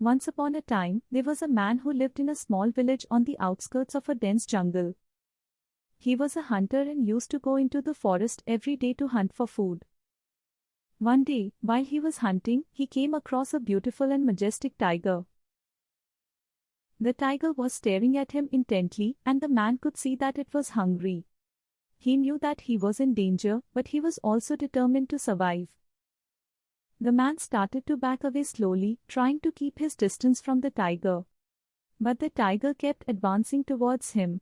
Once upon a time, there was a man who lived in a small village on the outskirts of a dense jungle. He was a hunter and used to go into the forest every day to hunt for food. One day, while he was hunting, he came across a beautiful and majestic tiger. The tiger was staring at him intently, and the man could see that it was hungry. He knew that he was in danger, but he was also determined to survive. The man started to back away slowly, trying to keep his distance from the tiger. But the tiger kept advancing towards him.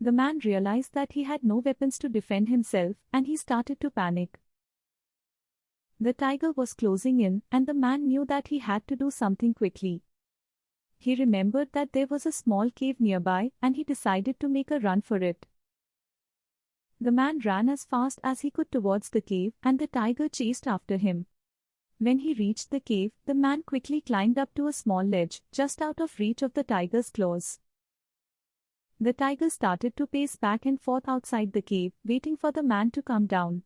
The man realized that he had no weapons to defend himself, and he started to panic. The tiger was closing in, and the man knew that he had to do something quickly. He remembered that there was a small cave nearby, and he decided to make a run for it. The man ran as fast as he could towards the cave, and the tiger chased after him. When he reached the cave, the man quickly climbed up to a small ledge, just out of reach of the tiger's claws. The tiger started to pace back and forth outside the cave, waiting for the man to come down.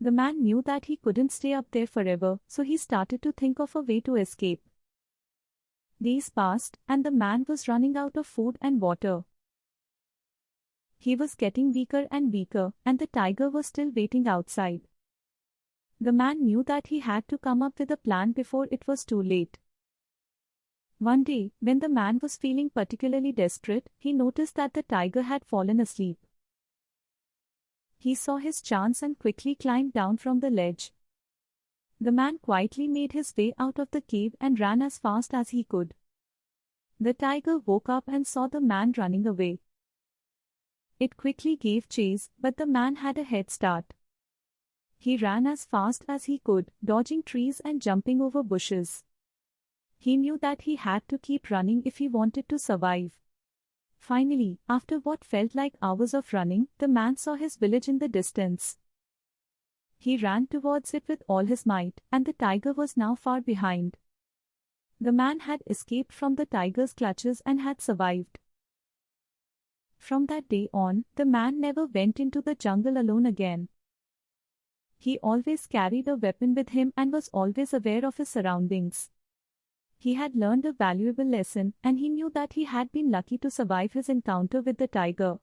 The man knew that he couldn't stay up there forever, so he started to think of a way to escape. Days passed, and the man was running out of food and water. He was getting weaker and weaker, and the tiger was still waiting outside. The man knew that he had to come up with a plan before it was too late. One day, when the man was feeling particularly desperate, he noticed that the tiger had fallen asleep. He saw his chance and quickly climbed down from the ledge. The man quietly made his way out of the cave and ran as fast as he could. The tiger woke up and saw the man running away. It quickly gave chase, but the man had a head start. He ran as fast as he could, dodging trees and jumping over bushes. He knew that he had to keep running if he wanted to survive. Finally, after what felt like hours of running, the man saw his village in the distance. He ran towards it with all his might, and the tiger was now far behind. The man had escaped from the tiger's clutches and had survived. From that day on, the man never went into the jungle alone again. He always carried a weapon with him and was always aware of his surroundings. He had learned a valuable lesson and he knew that he had been lucky to survive his encounter with the tiger.